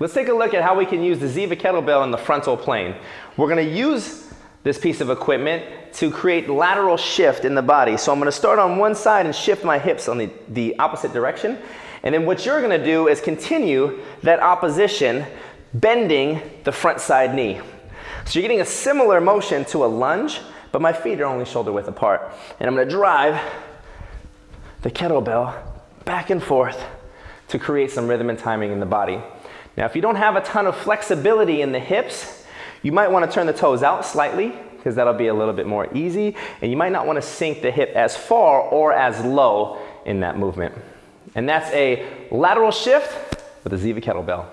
Let's take a look at how we can use the Ziva kettlebell in the frontal plane. We're gonna use this piece of equipment to create lateral shift in the body. So I'm gonna start on one side and shift my hips on the, the opposite direction. And then what you're gonna do is continue that opposition, bending the front side knee. So you're getting a similar motion to a lunge, but my feet are only shoulder width apart. And I'm gonna drive the kettlebell back and forth to create some rhythm and timing in the body. Now, if you don't have a ton of flexibility in the hips, you might want to turn the toes out slightly because that'll be a little bit more easy. And you might not want to sink the hip as far or as low in that movement. And that's a lateral shift with a Ziva kettlebell.